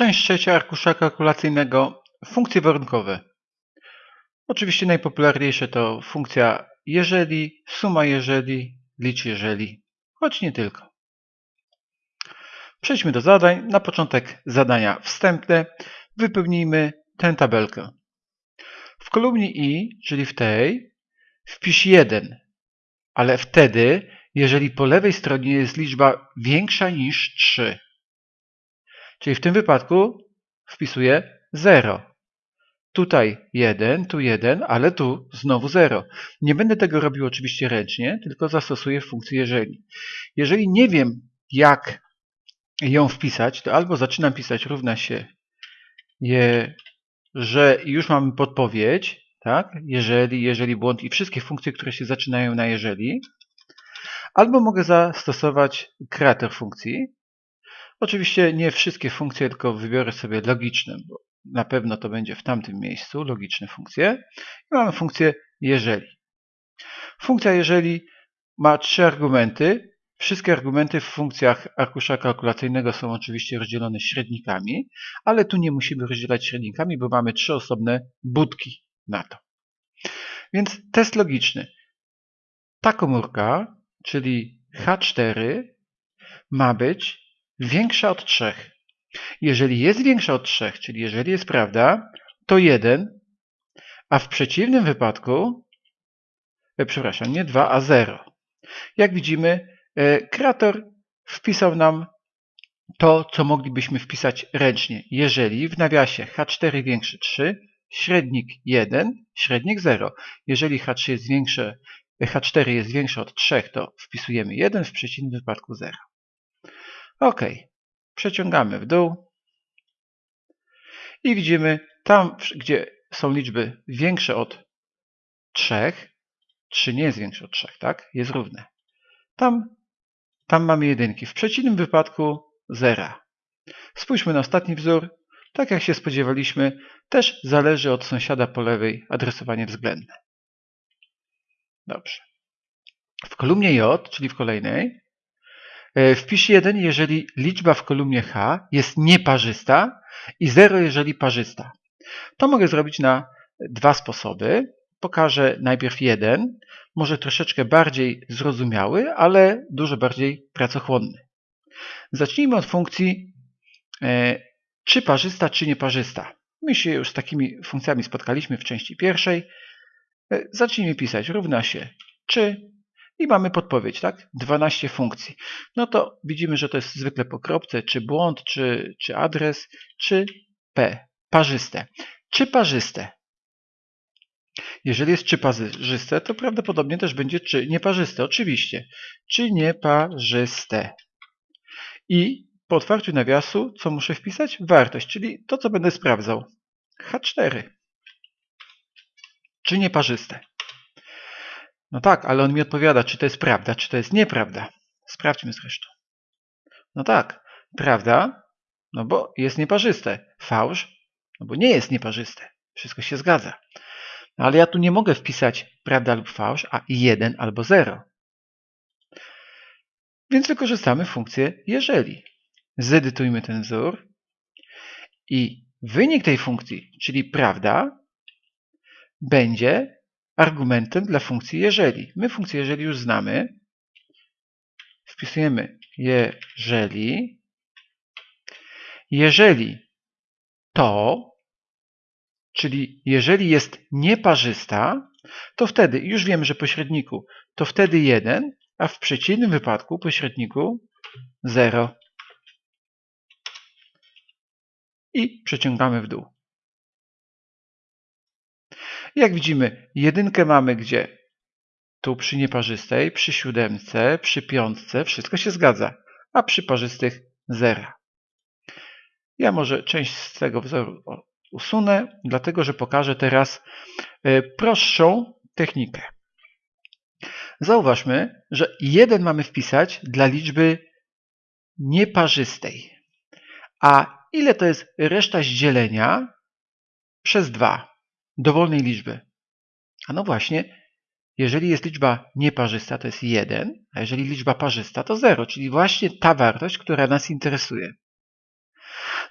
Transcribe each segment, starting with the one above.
Część trzecia arkusza kalkulacyjnego. Funkcje warunkowe. Oczywiście najpopularniejsze to funkcja jeżeli, suma jeżeli, licz jeżeli, choć nie tylko. Przejdźmy do zadań. Na początek zadania wstępne. Wypełnijmy tę tabelkę. W kolumnie i, czyli w tej, wpisz 1, ale wtedy, jeżeli po lewej stronie jest liczba większa niż 3. Czyli w tym wypadku wpisuję 0. Tutaj 1, tu 1, ale tu znowu 0. Nie będę tego robił oczywiście ręcznie, tylko zastosuję funkcję jeżeli. Jeżeli nie wiem, jak ją wpisać, to albo zaczynam pisać równa się je, że już mamy podpowiedź, tak? Jeżeli, jeżeli błąd i wszystkie funkcje, które się zaczynają na jeżeli, albo mogę zastosować kreator funkcji, Oczywiście nie wszystkie funkcje, tylko wybiorę sobie logiczne, bo na pewno to będzie w tamtym miejscu, logiczne funkcje. I mamy funkcję jeżeli. Funkcja jeżeli ma trzy argumenty. Wszystkie argumenty w funkcjach arkusza kalkulacyjnego są oczywiście rozdzielone średnikami, ale tu nie musimy rozdzielać średnikami, bo mamy trzy osobne budki na to. Więc test logiczny. Ta komórka, czyli H4, ma być większa od 3. Jeżeli jest większa od 3, czyli jeżeli jest prawda, to 1, a w przeciwnym wypadku, e, przepraszam, nie 2, a 0. Jak widzimy, e, kreator wpisał nam to, co moglibyśmy wpisać ręcznie. Jeżeli w nawiasie H4 większy 3, średnik 1, średnik 0. Jeżeli H3 jest większe, H4 jest większe od 3, to wpisujemy 1, w przeciwnym wypadku 0. OK. Przeciągamy w dół i widzimy tam, gdzie są liczby większe od 3, 3 nie jest większe od 3, tak? Jest równe. Tam, tam mamy jedynki. W przeciwnym wypadku zera. Spójrzmy na ostatni wzór. Tak jak się spodziewaliśmy, też zależy od sąsiada po lewej adresowanie względne. Dobrze. W kolumnie J, czyli w kolejnej, E, wpisz 1, jeżeli liczba w kolumnie H jest nieparzysta i 0, jeżeli parzysta. To mogę zrobić na dwa sposoby. Pokażę najpierw jeden, może troszeczkę bardziej zrozumiały, ale dużo bardziej pracochłonny. Zacznijmy od funkcji e, czy parzysta, czy nieparzysta. My się już z takimi funkcjami spotkaliśmy w części pierwszej. E, zacznijmy pisać równa się czy i mamy podpowiedź, tak? 12 funkcji. No to widzimy, że to jest zwykle po kropce, czy błąd, czy, czy adres, czy P, parzyste. Czy parzyste? Jeżeli jest czy parzyste, to prawdopodobnie też będzie czy nieparzyste, oczywiście. Czy nieparzyste. I po otwarciu nawiasu, co muszę wpisać? Wartość, czyli to, co będę sprawdzał. H4. Czy nieparzyste. No tak, ale on mi odpowiada, czy to jest prawda, czy to jest nieprawda. Sprawdźmy zresztą. No tak, prawda, no bo jest nieparzyste. Fałsz, no bo nie jest nieparzyste. Wszystko się zgadza. No ale ja tu nie mogę wpisać prawda lub fałsz, a 1 albo 0. Więc wykorzystamy funkcję jeżeli. Zedytujmy ten wzór i wynik tej funkcji, czyli prawda, będzie argumentem dla funkcji jeżeli. My funkcję jeżeli już znamy. Wpisujemy jeżeli. Jeżeli to, czyli jeżeli jest nieparzysta, to wtedy, już wiemy, że pośredniku to wtedy 1, a w przeciwnym wypadku pośredniku 0. I przeciągamy w dół. Jak widzimy, jedynkę mamy gdzie? Tu przy nieparzystej, przy siódemce, przy piątce, wszystko się zgadza, a przy parzystych zera. Ja może część z tego wzoru usunę, dlatego że pokażę teraz e, prostszą technikę. Zauważmy, że 1 mamy wpisać dla liczby nieparzystej. A ile to jest reszta zdzielenia przez 2? Dowolnej liczby. A no właśnie, jeżeli jest liczba nieparzysta, to jest 1, a jeżeli liczba parzysta, to 0, czyli właśnie ta wartość, która nas interesuje.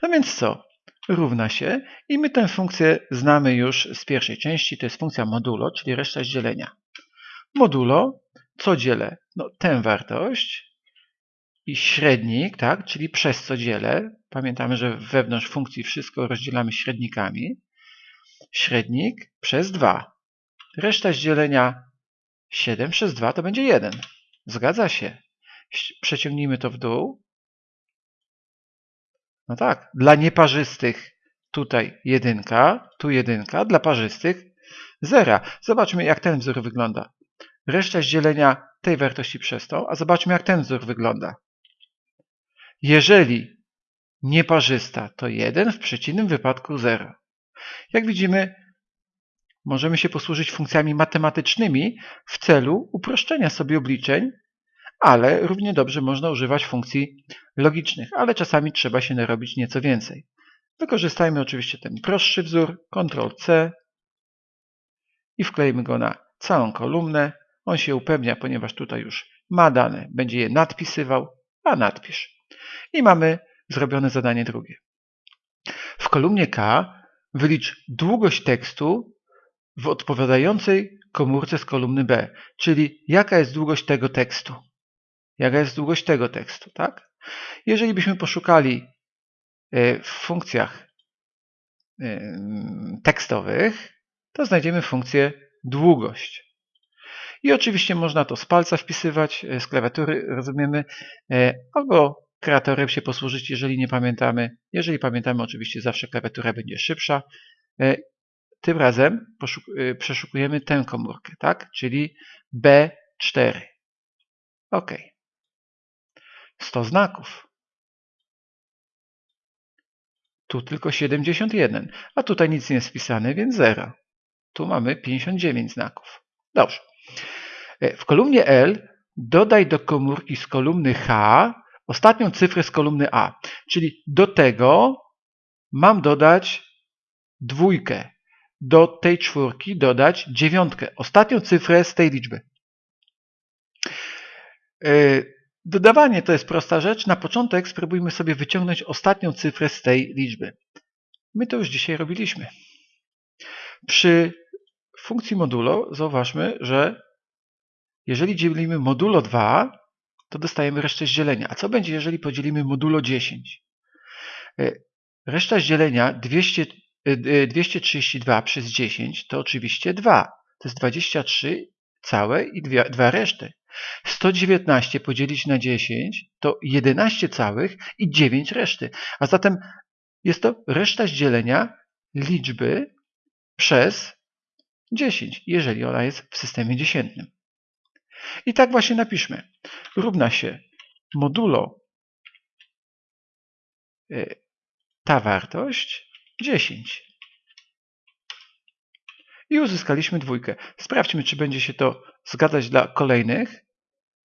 No więc co? Równa się i my tę funkcję znamy już z pierwszej części, to jest funkcja modulo, czyli reszta dzielenia. Modulo, co dzielę? No tę wartość i średnik, tak, czyli przez co dzielę. Pamiętamy, że wewnątrz funkcji wszystko rozdzielamy średnikami. Średnik przez 2. Reszta z dzielenia 7 przez 2 to będzie 1. Zgadza się. Przeciągnijmy to w dół. No tak, dla nieparzystych tutaj jedynka, tu jedynka, dla parzystych zera. Zobaczmy, jak ten wzór wygląda. Reszta z dzielenia tej wartości przez tą, a zobaczmy, jak ten wzór wygląda. Jeżeli nieparzysta to 1, w przeciwnym wypadku 0. Jak widzimy, możemy się posłużyć funkcjami matematycznymi w celu uproszczenia sobie obliczeń, ale równie dobrze można używać funkcji logicznych, ale czasami trzeba się narobić nieco więcej. Wykorzystajmy oczywiście ten prostszy wzór, Ctrl-C i wklejmy go na całą kolumnę. On się upewnia, ponieważ tutaj już ma dane, będzie je nadpisywał, a nadpisz. I mamy zrobione zadanie drugie. W kolumnie K wylicz długość tekstu w odpowiadającej komórce z kolumny B, czyli jaka jest długość tego tekstu. Jaka jest długość tego tekstu, tak? Jeżeli byśmy poszukali e, w funkcjach e, tekstowych, to znajdziemy funkcję długość. I oczywiście można to z palca wpisywać, e, z klawiatury, rozumiemy, albo kreatorem się posłużyć, jeżeli nie pamiętamy. Jeżeli pamiętamy, oczywiście zawsze klawiatura będzie szybsza. Tym razem przeszukujemy tę komórkę, tak? czyli B4. OK. 100 znaków. Tu tylko 71, a tutaj nic nie jest wpisane, więc 0. Tu mamy 59 znaków. Dobrze. E, w kolumnie L dodaj do komórki z kolumny H ostatnią cyfrę z kolumny A. Czyli do tego mam dodać dwójkę. Do tej czwórki dodać dziewiątkę. Ostatnią cyfrę z tej liczby. E, Dodawanie to jest prosta rzecz. Na początek spróbujmy sobie wyciągnąć ostatnią cyfrę z tej liczby. My to już dzisiaj robiliśmy. Przy funkcji modulo zauważmy, że jeżeli dzielimy modulo 2, to dostajemy resztę z dzielenia. A co będzie, jeżeli podzielimy modulo 10? E, reszta z dzielenia 200, 232 e, przez 10 to oczywiście 2. To jest 23 całe i 2 reszty. 119 podzielić na 10 to 11 całych i 9 reszty. A zatem jest to reszta z dzielenia liczby przez 10, jeżeli ona jest w systemie dziesiętnym. I tak właśnie napiszmy. Równa się modulo y, ta wartość 10. I uzyskaliśmy dwójkę. Sprawdźmy, czy będzie się to zgadzać dla kolejnych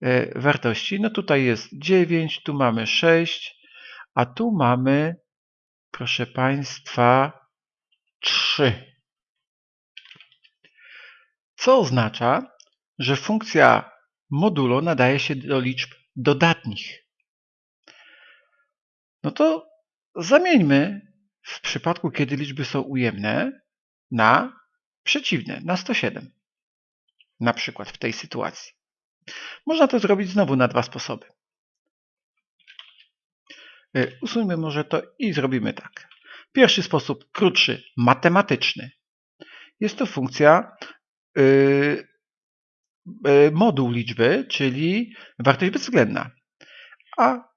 e, wartości. No tutaj jest 9, tu mamy 6, a tu mamy, proszę Państwa, 3. Co oznacza, że funkcja modulo nadaje się do liczb dodatnich. No to zamieńmy w przypadku, kiedy liczby są ujemne, na przeciwne, na 107 na przykład w tej sytuacji. Można to zrobić znowu na dwa sposoby. Y, usuńmy może to i zrobimy tak. Pierwszy sposób, krótszy, matematyczny. Jest to funkcja yy, moduł liczby, czyli wartość bezwzględna. A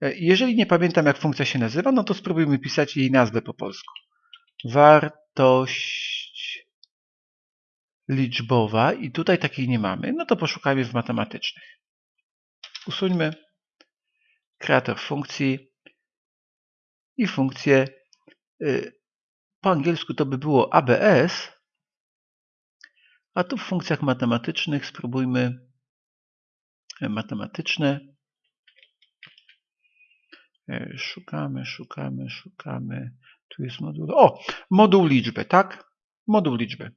jeżeli nie pamiętam, jak funkcja się nazywa, no to spróbujmy pisać jej nazwę po polsku. Wartość liczbowa i tutaj takiej nie mamy, no to poszukajmy w matematycznych. Usuńmy kreator funkcji i funkcję y, po angielsku to by było ABS, a tu w funkcjach matematycznych spróbujmy y, matematyczne. Y, szukamy, szukamy, szukamy. Tu jest moduł. O, moduł liczby, tak? Moduł liczby.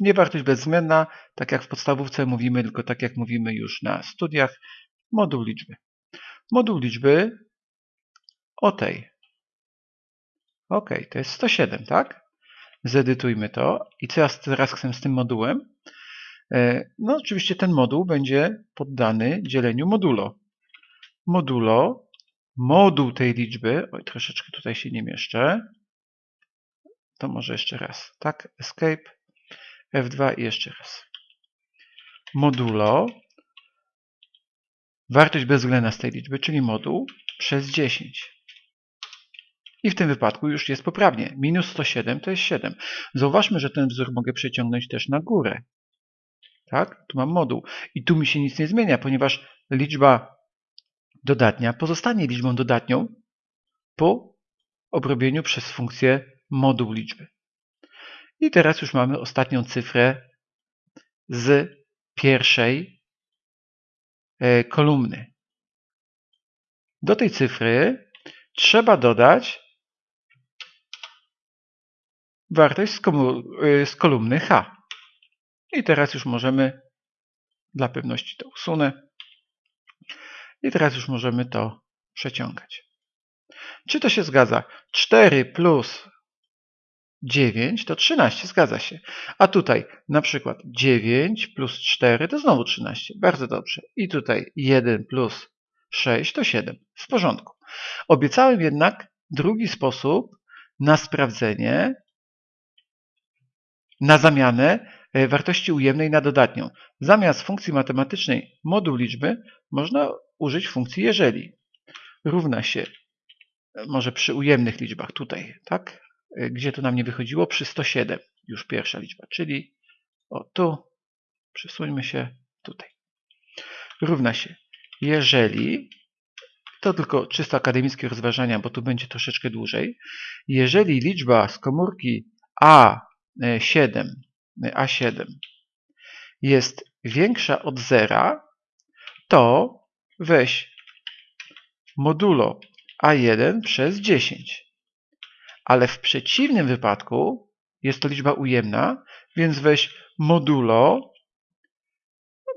Nie wartość bezwzględna, tak jak w podstawówce mówimy, tylko tak jak mówimy już na studiach, moduł liczby. Moduł liczby o tej. Ok, to jest 107, tak? Zedytujmy to. I co ja teraz chcę z tym modułem? E, no oczywiście ten moduł będzie poddany dzieleniu modulo. Modulo, moduł tej liczby, oj troszeczkę tutaj się nie mieszczę, to może jeszcze raz, tak, escape, F2 i jeszcze raz. Modulo, wartość bezwzględna z tej liczby, czyli moduł przez 10. I w tym wypadku już jest poprawnie. Minus 107 to jest 7. Zauważmy, że ten wzór mogę przeciągnąć też na górę. Tak? Tu mam moduł. I tu mi się nic nie zmienia, ponieważ liczba dodatnia pozostanie liczbą dodatnią po obrobieniu przez funkcję moduł liczby. I teraz już mamy ostatnią cyfrę z pierwszej e, kolumny. Do tej cyfry trzeba dodać wartość y, z kolumny H. I teraz już możemy, dla pewności to usunę, i teraz już możemy to przeciągać. Czy to się zgadza? 4 plus 9 to 13, zgadza się. A tutaj na przykład 9 plus 4 to znowu 13. Bardzo dobrze. I tutaj 1 plus 6 to 7. W porządku. Obiecałem jednak drugi sposób na sprawdzenie na zamianę e, wartości ujemnej na dodatnią. Zamiast funkcji matematycznej moduł liczby można użyć funkcji jeżeli. Równa się, e, może przy ujemnych liczbach tutaj, tak? E, gdzie to nam nie wychodziło? Przy 107 już pierwsza liczba, czyli o tu, przesuńmy się tutaj. Równa się, jeżeli, to tylko czysto akademickie rozważania, bo tu będzie troszeczkę dłużej, jeżeli liczba z komórki A 7, A7 jest większa od zera, to weź modulo A1 przez 10. Ale w przeciwnym wypadku jest to liczba ujemna, więc weź modulo,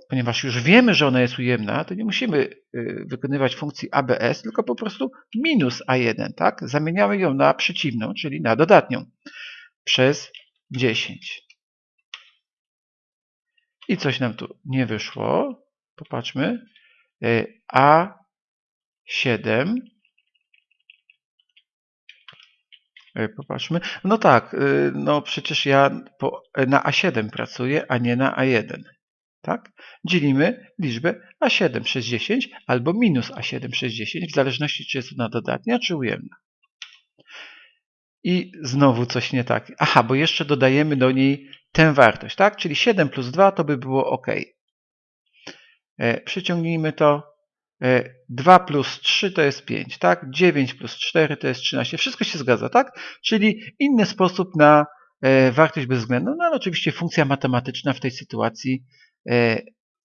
ponieważ już wiemy, że ona jest ujemna, to nie musimy y, wykonywać funkcji ABS, tylko po prostu minus A1, tak? Zamieniamy ją na przeciwną, czyli na dodatnią przez 10. I coś nam tu nie wyszło. Popatrzmy. E, A7. E, popatrzmy. No tak, e, no przecież ja na A7 pracuję, a nie na A1. Tak? Dzielimy liczbę A7 przez 10 albo minus A7 przez 10, w zależności czy jest ona dodatnia, czy ujemna. I znowu coś nie tak. Aha, bo jeszcze dodajemy do niej tę wartość, tak? Czyli 7 plus 2 to by było OK. E, przyciągnijmy to. 2 e, plus 3 to jest 5, tak? 9 plus 4 to jest 13. Wszystko się zgadza, tak? Czyli inny sposób na e, wartość bezwzględną. No ale oczywiście funkcja matematyczna w tej sytuacji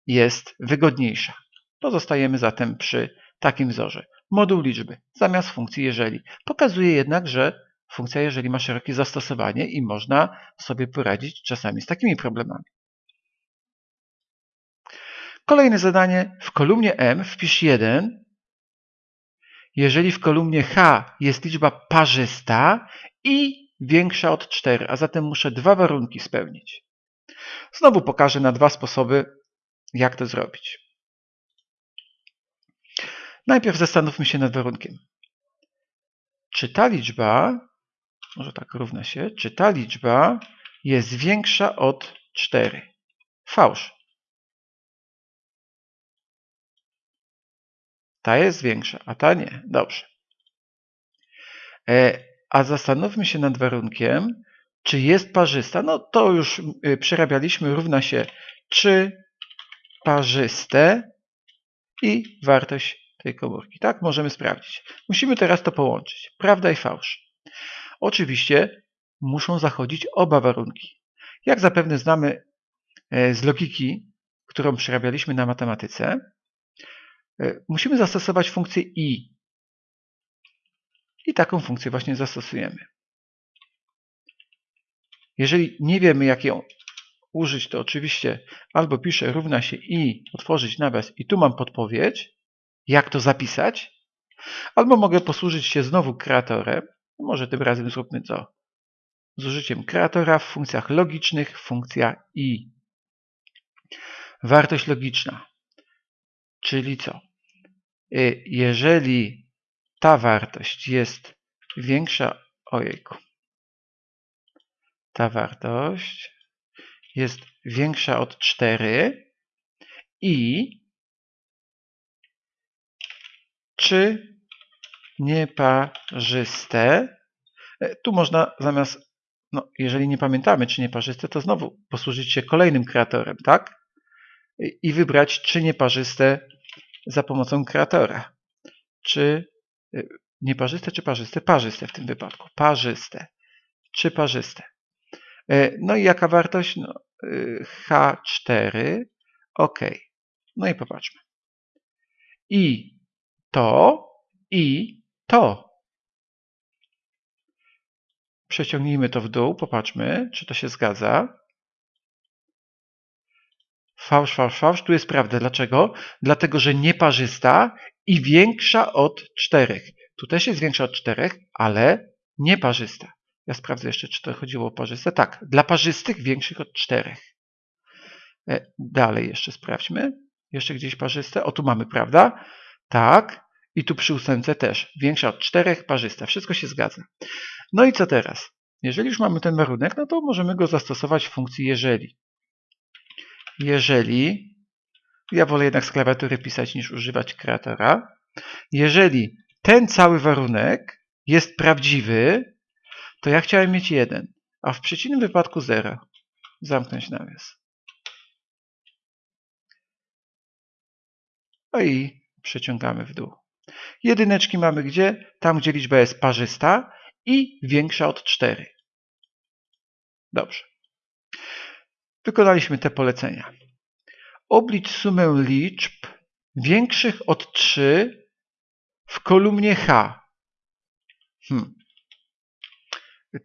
jest wygodniejsza. Pozostajemy zatem przy takim wzorze. Moduł liczby zamiast funkcji jeżeli. Pokazuje jednak, że funkcja jeżeli ma szerokie zastosowanie i można sobie poradzić czasami z takimi problemami. Kolejne zadanie. W kolumnie M wpisz 1, jeżeli w kolumnie H jest liczba parzysta i większa od 4, a zatem muszę dwa warunki spełnić. Znowu pokażę na dwa sposoby, jak to zrobić. Najpierw zastanówmy się nad warunkiem. Czy ta liczba może tak równa się, czy ta liczba jest większa od 4. Fałsz. Ta jest większa, a ta nie. Dobrze. E, a zastanówmy się nad warunkiem, czy jest parzysta. No to już y, przerabialiśmy, równa się czy parzyste i wartość tej komórki. Tak, możemy sprawdzić. Musimy teraz to połączyć. Prawda i fałsz. Oczywiście muszą zachodzić oba warunki. Jak zapewne znamy e, z logiki, którą przerabialiśmy na matematyce, e, musimy zastosować funkcję i. I taką funkcję właśnie zastosujemy. Jeżeli nie wiemy, jak ją użyć, to oczywiście albo piszę równa się i, otworzyć nawias i tu mam podpowiedź, jak to zapisać, Albo mogę posłużyć się znowu kreatorem. Może tym razem zróbmy to z użyciem kreatora w funkcjach logicznych, funkcja i. Wartość logiczna, czyli co? Y, jeżeli ta wartość jest większa, ojejku, ta wartość jest większa od 4 i czy nieparzyste, e, tu można zamiast, no, jeżeli nie pamiętamy czy nieparzyste, to znowu posłużyć się kolejnym kreatorem, tak? I wybrać czy nieparzyste za pomocą kreatora. Czy e, nieparzyste, czy parzyste? Parzyste w tym wypadku. Parzyste. Czy parzyste? E, no i jaka wartość? No, H4. OK. No i popatrzmy. I to, i to. Przeciągnijmy to w dół, popatrzmy, czy to się zgadza. Fałsz, fałsz, fałsz. Tu jest prawda. Dlaczego? Dlatego, że nieparzysta i większa od czterech. Tu też jest większa od czterech, ale nieparzysta. Ja sprawdzę jeszcze, czy to chodziło o parzyste. Tak, dla parzystych większych od czterech. E, dalej jeszcze sprawdźmy. Jeszcze gdzieś parzyste. O, tu mamy, prawda? Tak. I tu przy ósemce też. Większa od czterech, parzysta. Wszystko się zgadza. No i co teraz? Jeżeli już mamy ten warunek, no to możemy go zastosować w funkcji jeżeli. Jeżeli, ja wolę jednak z klawiatury pisać niż używać kreatora. Jeżeli ten cały warunek jest prawdziwy, to ja chciałem mieć 1, a w przeciwnym wypadku 0. Zamknąć nawias. No i przeciągamy w dół. Jedyneczki mamy gdzie? Tam, gdzie liczba jest parzysta i większa od 4. Dobrze. Wykonaliśmy te polecenia. Oblicz sumę liczb większych od 3 w kolumnie H. Hmm.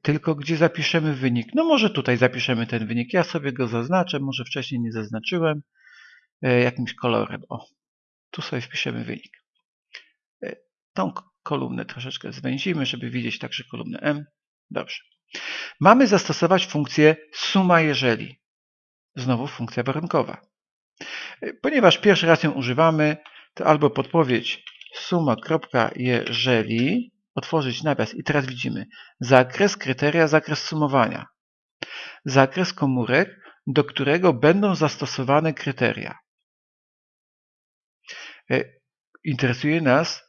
Tylko gdzie zapiszemy wynik? No może tutaj zapiszemy ten wynik. Ja sobie go zaznaczę, może wcześniej nie zaznaczyłem e, jakimś kolorem. O, tu sobie wpiszemy wynik. Tą kolumnę troszeczkę zwęzimy, żeby widzieć także kolumnę M. Dobrze. Mamy zastosować funkcję suma jeżeli. Znowu funkcja warunkowa. E, ponieważ pierwszy raz ją używamy, to albo podpowiedź suma jeżeli, otworzyć nawias i teraz widzimy zakres kryteria, zakres sumowania. Zakres komórek, do którego będą zastosowane kryteria. E, interesuje nas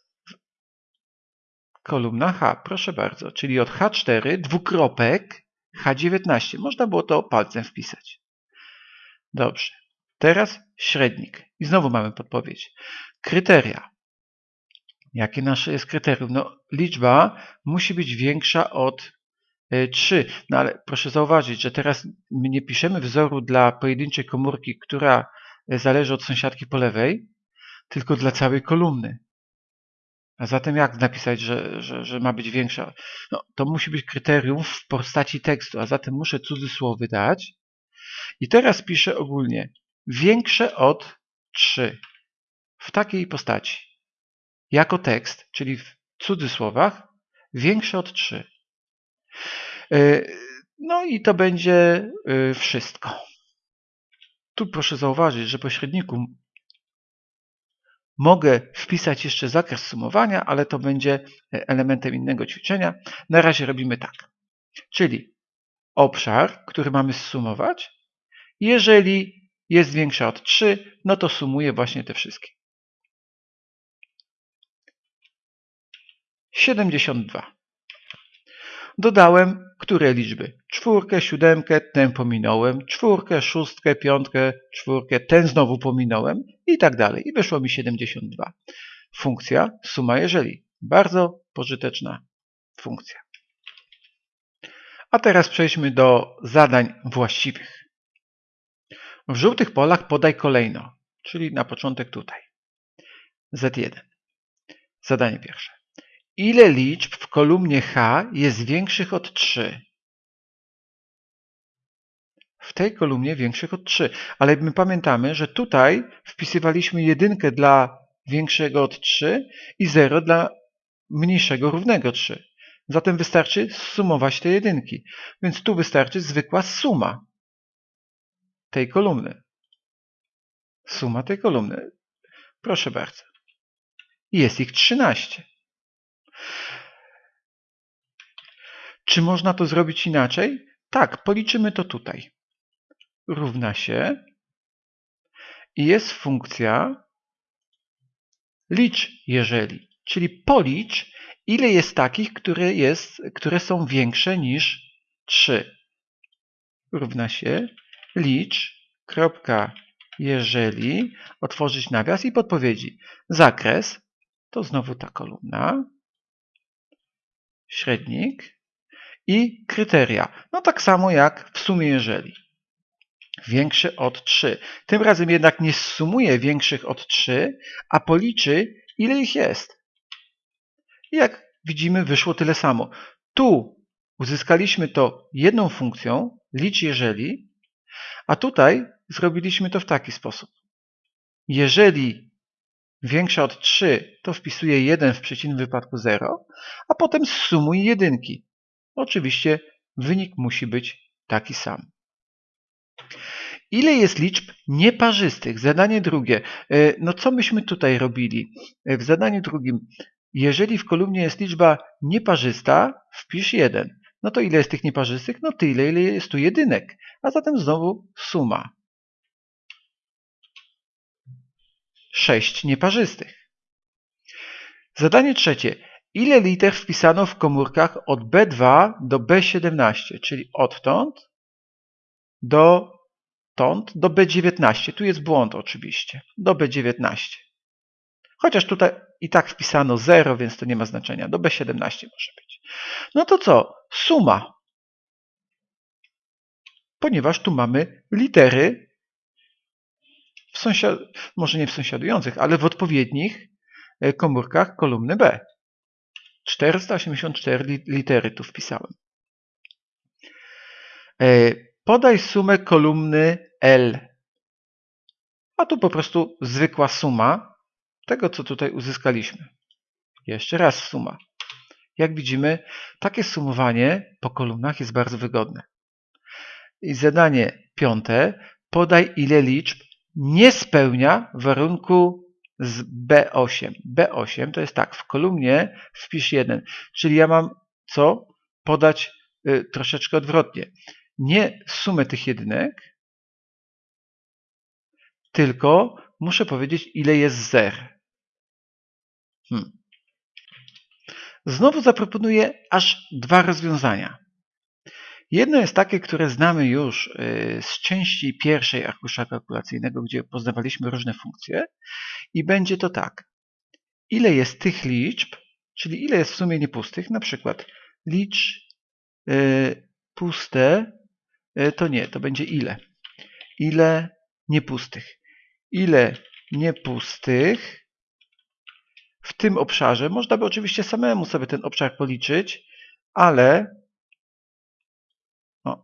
kolumna H, proszę bardzo, czyli od H4 dwukropek H19. Można było to palcem wpisać. Dobrze. Teraz średnik. I znowu mamy podpowiedź. Kryteria. Jakie nasze jest kryterium? No, liczba musi być większa od 3. E, no ale proszę zauważyć, że teraz my nie piszemy wzoru dla pojedynczej komórki, która e, zależy od sąsiadki po lewej, tylko dla całej kolumny. A zatem jak napisać, że, że, że ma być większa? No, to musi być kryterium w postaci tekstu, a zatem muszę cudzysłowy dać. I teraz piszę ogólnie większe od 3 w takiej postaci. Jako tekst, czyli w cudzysłowach, większe od 3. E, no i to będzie e, wszystko. Tu proszę zauważyć, że pośredniku Mogę wpisać jeszcze zakres sumowania, ale to będzie e, elementem innego ćwiczenia. Na razie robimy tak. Czyli obszar, który mamy zsumować. Jeżeli jest większa od 3, no to sumuję właśnie te wszystkie. 72. Dodałem które liczby? Czwórkę, siódemkę, ten pominąłem, czwórkę, szóstkę, piątkę, czwórkę, ten znowu pominąłem i tak dalej. I wyszło mi 72. Funkcja suma jeżeli. Bardzo pożyteczna funkcja. A teraz przejdźmy do zadań właściwych. W żółtych polach podaj kolejno, czyli na początek tutaj. Z1. Zadanie pierwsze. Ile liczb w kolumnie H jest większych od 3? W tej kolumnie większych od 3. Ale my pamiętamy, że tutaj wpisywaliśmy jedynkę dla większego od 3 i 0 dla mniejszego równego 3. Zatem wystarczy sumować te jedynki. Więc tu wystarczy zwykła suma tej kolumny. Suma tej kolumny. Proszę bardzo. Jest ich 13. Czy można to zrobić inaczej? Tak, policzymy to tutaj. Równa się i jest funkcja licz jeżeli, czyli policz ile jest takich, które, jest, które są większe niż 3. Równa się licz, kropka, jeżeli, otworzyć nawias i podpowiedzi. Zakres, to znowu ta kolumna, średnik i kryteria. No tak samo jak w sumie jeżeli. Większy od 3. Tym razem jednak nie sumuje większych od 3, a policzy ile ich jest. I jak widzimy, wyszło tyle samo. Tu uzyskaliśmy to jedną funkcją, licz jeżeli, a tutaj zrobiliśmy to w taki sposób. Jeżeli większa od 3, to wpisuję 1 w przeciwnym wypadku 0, a potem sumuj jedynki. Oczywiście wynik musi być taki sam. Ile jest liczb nieparzystych? Zadanie drugie. E, no co myśmy tutaj robili? E, w zadaniu drugim jeżeli w kolumnie jest liczba nieparzysta, wpisz 1. No to ile jest tych nieparzystych? No tyle, ile jest tu jedynek. A zatem znowu suma. 6 nieparzystych. Zadanie trzecie. Ile liter wpisano w komórkach od B2 do B17, czyli odtąd do, tąd do B19. Tu jest błąd oczywiście. Do B19. Chociaż tutaj i tak wpisano 0, więc to nie ma znaczenia. Do B17 może być. No to co? Suma. Ponieważ tu mamy litery w sąsiad... może nie w sąsiadujących, ale w odpowiednich e, komórkach kolumny B. 484 litery tu wpisałem. E, podaj sumę kolumny L. A tu po prostu zwykła suma tego, co tutaj uzyskaliśmy. Jeszcze raz suma. Jak widzimy, takie sumowanie po kolumnach jest bardzo wygodne. I zadanie piąte. Podaj ile liczb nie spełnia warunku z B8. B8 to jest tak, w kolumnie wpisz 1, czyli ja mam co? Podać y, troszeczkę odwrotnie. Nie sumę tych jedynek, tylko muszę powiedzieć ile jest zer. Hmm. Znowu zaproponuję aż dwa rozwiązania. Jedno jest takie, które znamy już y, z części pierwszej arkusza kalkulacyjnego, gdzie poznawaliśmy różne funkcje i będzie to tak. Ile jest tych liczb, czyli ile jest w sumie niepustych, na przykład licz y, puste, y, to nie, to będzie ile. Ile niepustych. Ile niepustych w tym obszarze. Można by oczywiście samemu sobie ten obszar policzyć, ale o,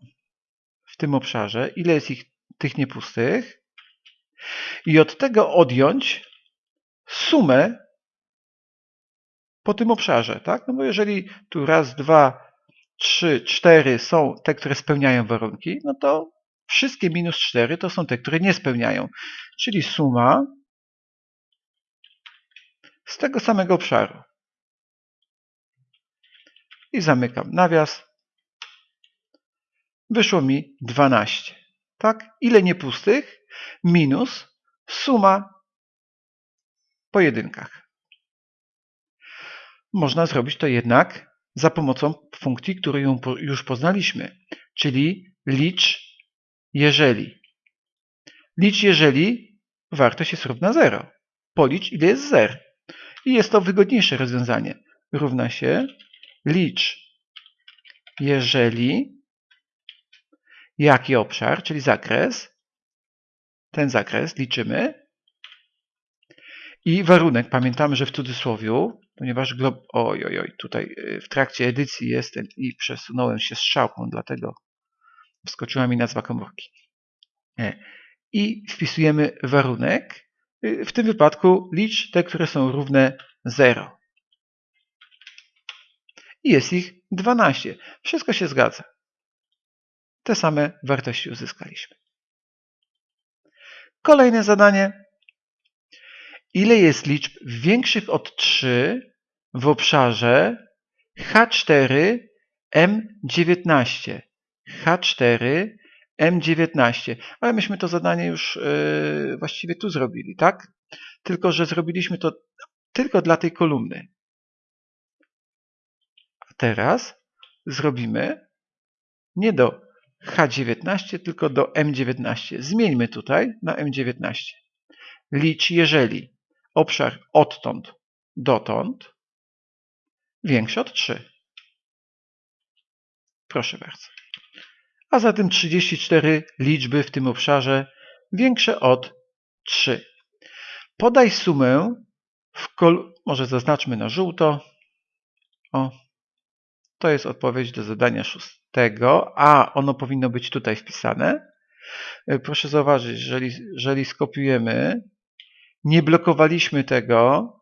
w tym obszarze, ile jest ich tych niepustych i od tego odjąć sumę po tym obszarze. Tak? No bo jeżeli tu raz, dwa, trzy, cztery są te, które spełniają warunki, no to wszystkie minus cztery to są te, które nie spełniają. Czyli suma z tego samego obszaru. I zamykam nawias. Wyszło mi 12. Tak? Ile niepustych? Minus suma po jedynkach. Można zrobić to jednak za pomocą funkcji, którą już poznaliśmy, czyli licz jeżeli. Licz jeżeli wartość jest równa 0. Policz ile jest zer. I jest to wygodniejsze rozwiązanie. Równa się licz, jeżeli jaki obszar, czyli zakres, ten zakres liczymy i warunek, pamiętamy, że w cudzysłowiu, ponieważ glob... Oj, oj, oj, tutaj y, w trakcie edycji jestem i przesunąłem się strzałką, dlatego wskoczyła mi nazwa komórki. E, I wpisujemy warunek, Y, W tym wypadku licz te, które są równe 0. I jest ich 12. Wszystko się zgadza. Te same wartości uzyskaliśmy. Kolejne zadanie. Ile jest liczb większych od 3 w obszarze H4 M19? H4 M19. Ale myśmy to zadanie już yy, właściwie tu zrobili, tak? Tylko, że zrobiliśmy to tylko dla tej kolumny. A teraz zrobimy nie do H19, tylko do M19. Zmieńmy tutaj na M19. Licz, jeżeli obszar odtąd dotąd większy od 3. Proszę bardzo. A zatem 34 liczby w tym obszarze większe od 3. Podaj sumę w kol... Może zaznaczmy na żółto. O, to jest odpowiedź do zadania szóstego, a ono powinno być tutaj wpisane. Proszę zauważyć, jeżeli, jeżeli skopiujemy, nie blokowaliśmy tego,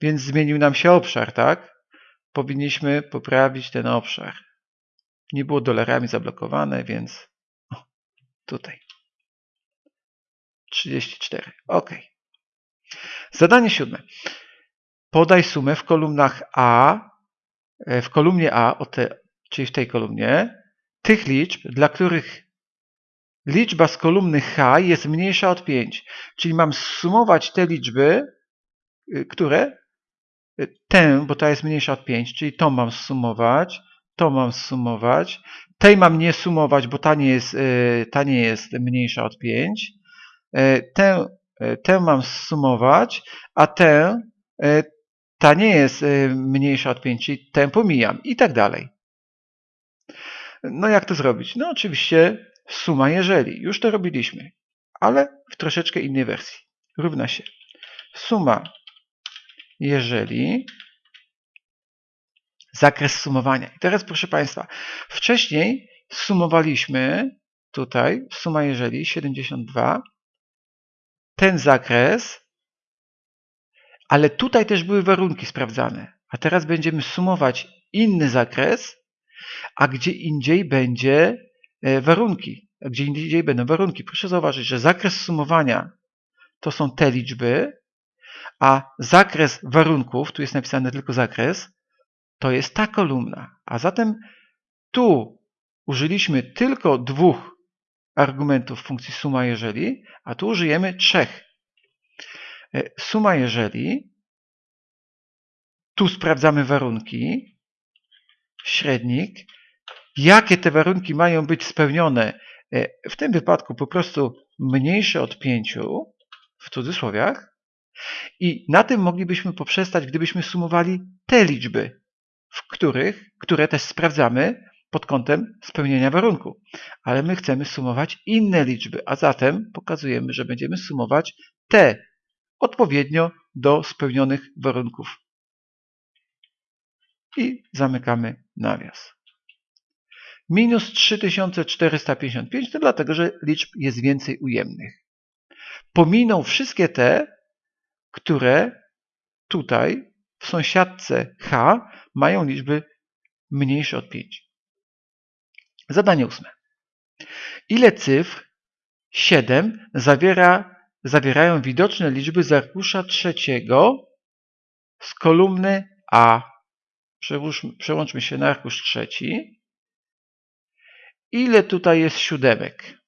więc zmienił nam się obszar, tak? Powinniśmy poprawić ten obszar. Nie było dolarami zablokowane, więc o, tutaj. 34. OK. Zadanie siódme. Podaj sumę w kolumnach A, w kolumnie A, czyli w tej kolumnie, tych liczb, dla których liczba z kolumny H jest mniejsza od 5. Czyli mam sumować te liczby, które tę, bo ta jest mniejsza od 5, czyli tą mam sumować, to mam sumować, tej mam nie sumować, bo ta nie jest, ta nie jest mniejsza od 5, tę, tę mam sumować, a tę, ta nie jest mniejsza od 5, czyli tę pomijam i tak dalej. No jak to zrobić? No oczywiście suma jeżeli. Już to robiliśmy, ale w troszeczkę innej wersji. Równa się suma jeżeli zakres sumowania. I teraz proszę Państwa, wcześniej sumowaliśmy tutaj, suma jeżeli 72, ten zakres, ale tutaj też były warunki sprawdzane. A teraz będziemy sumować inny zakres, a gdzie indziej będzie warunki. A gdzie indziej będą warunki. Proszę zauważyć, że zakres sumowania to są te liczby, a zakres warunków, tu jest napisane tylko zakres, to jest ta kolumna. A zatem tu użyliśmy tylko dwóch argumentów funkcji suma jeżeli, a tu użyjemy trzech. Suma jeżeli, tu sprawdzamy warunki, średnik, jakie te warunki mają być spełnione, w tym wypadku po prostu mniejsze od 5, w cudzysłowiach, i na tym moglibyśmy poprzestać, gdybyśmy sumowali te liczby, w których, które też sprawdzamy pod kątem spełnienia warunku. Ale my chcemy sumować inne liczby, a zatem pokazujemy, że będziemy sumować te odpowiednio do spełnionych warunków. I zamykamy nawias. Minus 3455 to dlatego, że liczb jest więcej ujemnych. Pominą wszystkie te, które tutaj w sąsiadce H mają liczby mniejsze od 5. Zadanie ósme. Ile cyfr 7 zawiera, zawierają widoczne liczby z arkusza trzeciego z kolumny A? Przełączmy się na arkusz trzeci. Ile tutaj jest siódemek?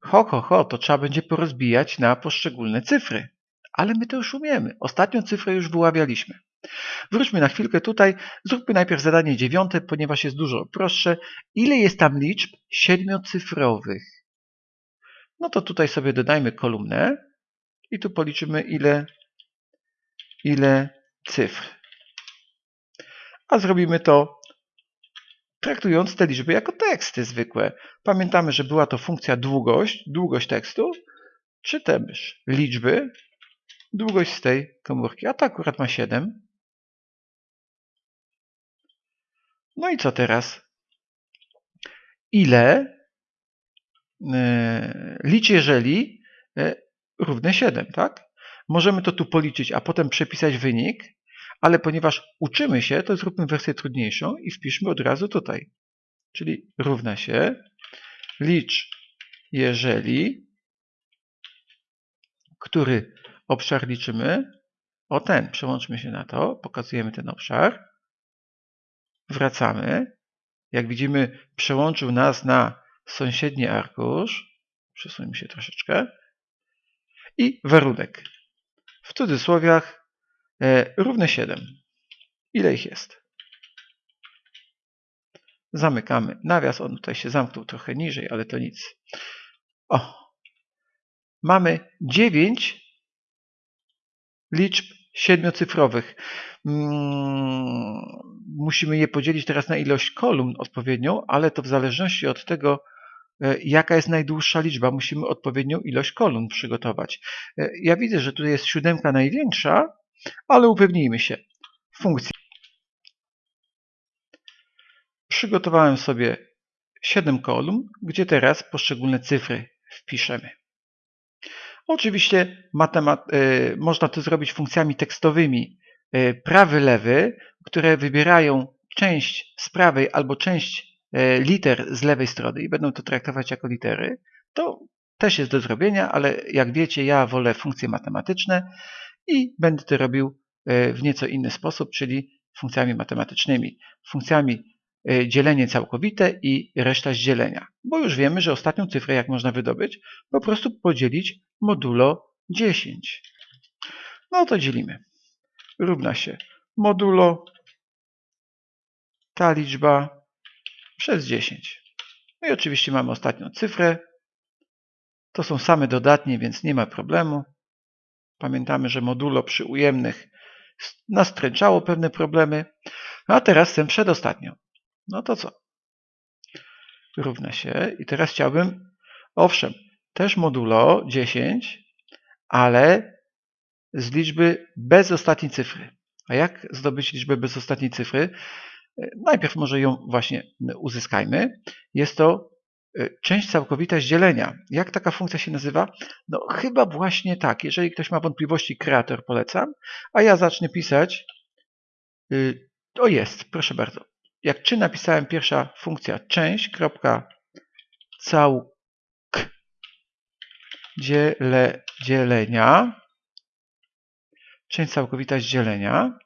Ho, ho, ho, to trzeba będzie porozbijać na poszczególne cyfry ale my to już umiemy. Ostatnią cyfrę już wyławialiśmy. Wróćmy na chwilkę tutaj. Zróbmy najpierw zadanie dziewiąte, ponieważ jest dużo prostsze. Ile jest tam liczb siedmiocyfrowych? No to tutaj sobie dodajmy kolumnę i tu policzymy ile, ile cyfr. A zrobimy to traktując te liczby jako teksty zwykłe. Pamiętamy, że była to funkcja długość, długość tekstu, czy też liczby, długość z tej komórki, a to akurat ma 7. No i co teraz? Ile licz jeżeli równe 7, tak? Możemy to tu policzyć, a potem przepisać wynik, ale ponieważ uczymy się, to zróbmy wersję trudniejszą i wpiszmy od razu tutaj. Czyli równa się licz, jeżeli, który obszar liczymy, o ten, przełączmy się na to, pokazujemy ten obszar, wracamy, jak widzimy przełączył nas na sąsiedni arkusz, przesuńmy się troszeczkę, i warunek. W cudzysłowiach e, równe 7. Ile ich jest? Zamykamy nawias. On tutaj się zamknął trochę niżej, ale to nic. O! Mamy 9 liczb siedmiocyfrowych. Mm, musimy je podzielić teraz na ilość kolumn odpowiednią, ale to w zależności od tego, e, jaka jest najdłuższa liczba, musimy odpowiednią ilość kolumn przygotować. E, ja widzę, że tutaj jest siódemka największa, ale upewnijmy się. Funkcja. Przygotowałem sobie 7 kolumn, gdzie teraz poszczególne cyfry wpiszemy. Oczywiście y, można to zrobić funkcjami tekstowymi y, prawy, lewy, które wybierają część z prawej albo część y, liter z lewej strony i będą to traktować jako litery. To też jest do zrobienia, ale jak wiecie, ja wolę funkcje matematyczne i będę to robił w nieco inny sposób, czyli funkcjami matematycznymi. Funkcjami Y, dzielenie całkowite i reszta z dzielenia. Bo już wiemy, że ostatnią cyfrę, jak można wydobyć, po prostu podzielić modulo 10. No to dzielimy. Równa się modulo ta liczba przez 10. No i oczywiście mamy ostatnią cyfrę. To są same dodatnie, więc nie ma problemu. Pamiętamy, że modulo przy ujemnych nastręczało pewne problemy. A teraz chcę przedostatnią. No to co? Równa się. I teraz chciałbym, owszem, też modulo 10, ale z liczby bez ostatniej cyfry. A jak zdobyć liczbę bez ostatniej cyfry? Najpierw może ją właśnie uzyskajmy. Jest to e, część całkowita z dzielenia. Jak taka funkcja się nazywa? No chyba właśnie tak. Jeżeli ktoś ma wątpliwości, kreator polecam. A ja zacznę pisać. Y, o jest, proszę bardzo jak czy napisałem pierwsza funkcja część, kropka, całk, dziele, dzielenia, część całkowita z dzielenia.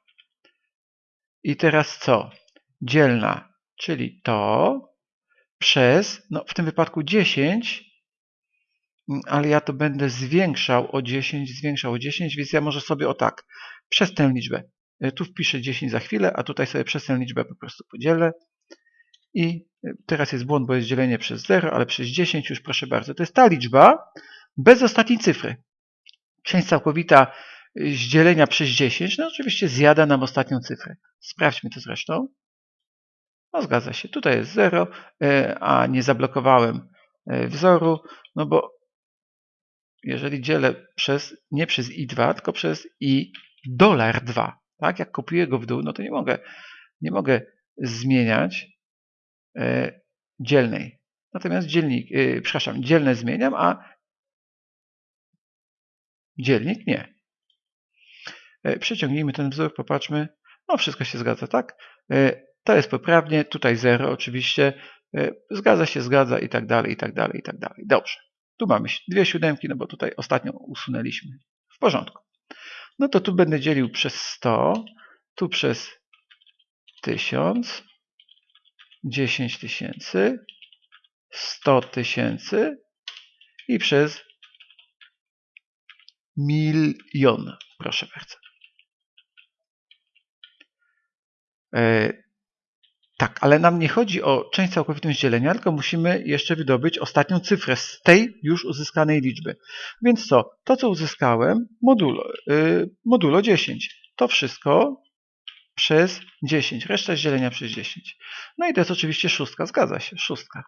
I teraz co? Dzielna, czyli to przez, no w tym wypadku 10, ale ja to będę zwiększał o 10, zwiększał o 10, więc ja może sobie o tak, przez tę liczbę E, tu wpiszę 10 za chwilę, a tutaj sobie przez tę liczbę po prostu podzielę. I e, teraz jest błąd, bo jest dzielenie przez 0, ale przez 10 już proszę bardzo. To jest ta liczba bez ostatniej cyfry. Część całkowita z dzielenia przez 10, no oczywiście zjada nam ostatnią cyfrę. Sprawdźmy to zresztą. No zgadza się, tutaj jest 0, e, a nie zablokowałem wzoru, no bo jeżeli dzielę przez, nie przez i2, tylko przez i dolar 2, tak? Jak kopiuję go w dół, no to nie mogę, nie mogę zmieniać e, dzielnej. Natomiast dzielnik, e, przepraszam, dzielne zmieniam, a dzielnik nie. E, przeciągnijmy ten wzór, popatrzmy. No wszystko się zgadza, tak? E, to jest poprawnie, tutaj 0 oczywiście. E, zgadza się, zgadza i tak dalej, i tak dalej, i tak dalej. Dobrze. Tu mamy dwie siódemki, no bo tutaj ostatnią usunęliśmy. W porządku no to tu będę dzielił przez 100, tu przez 1000, 10 tysięcy, 100 tysięcy i przez milion, proszę bardzo. Tak, ale nam nie chodzi o część całkowitą dzielenia, tylko musimy jeszcze wydobyć ostatnią cyfrę z tej już uzyskanej liczby. Więc co? To, co uzyskałem, modulo, yy, modulo 10. To wszystko przez 10. Reszta z dzielenia przez 10. No i to jest oczywiście szóstka. Zgadza się, szóstka.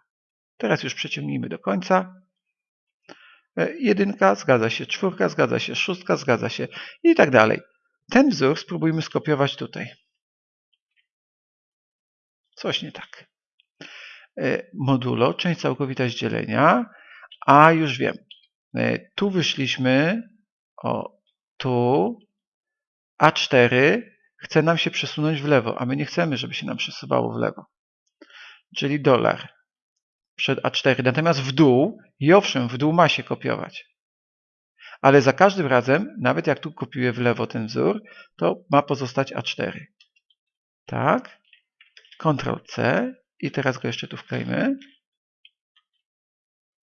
Teraz już przeciągnijmy do końca. E, jedynka, zgadza się, czwórka, zgadza się, szóstka, zgadza się i tak dalej. Ten wzór spróbujmy skopiować tutaj. Coś nie tak. E, modulo, część całkowita z dzielenia, a już wiem. E, Tu wyszliśmy, o, tu, A4 chce nam się przesunąć w lewo, a my nie chcemy, żeby się nam przesuwało w lewo. Czyli dolar przed A4. Natomiast w dół, i owszem, w dół ma się kopiować. Ale za każdym razem, nawet jak tu kopiuję w lewo ten wzór, to ma pozostać A4. Tak. Ctrl C i teraz go jeszcze tu wklejmy.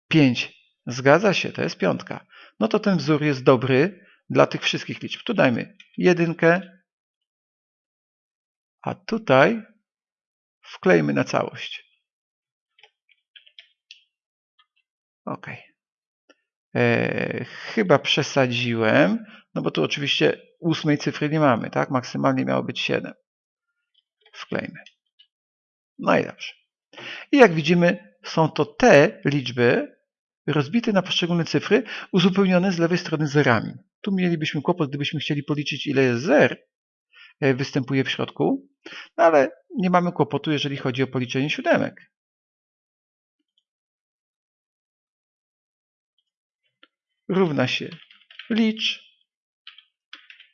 5. Zgadza się, to jest piątka. No to ten wzór jest dobry dla tych wszystkich liczb. Tu dajmy jedynkę, a tutaj wklejmy na całość. OK. E, chyba przesadziłem, no bo tu oczywiście ósmej cyfry nie mamy, tak? Maksymalnie miało być 7. Wklejmy. No i jak widzimy, są to te liczby rozbite na poszczególne cyfry, uzupełnione z lewej strony zerami. Tu mielibyśmy kłopot, gdybyśmy chcieli policzyć, ile jest zer e, występuje w środku, no ale nie mamy kłopotu, jeżeli chodzi o policzenie siódemek. Równa się licz,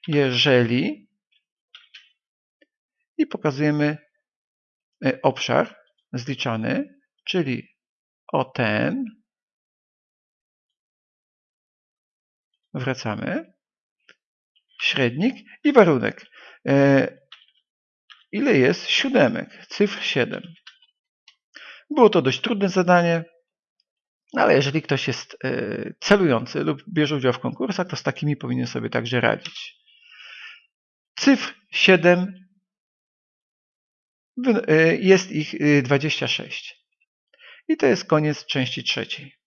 jeżeli i pokazujemy obszar zliczany, czyli o ten wracamy, średnik i warunek. E, ile jest siódemek? Cyfr 7. Było to dość trudne zadanie, ale jeżeli ktoś jest e, celujący lub bierze udział w konkursach, to z takimi powinien sobie także radzić. Cyfr 7 e, jest ich 26. I to jest koniec części trzeciej.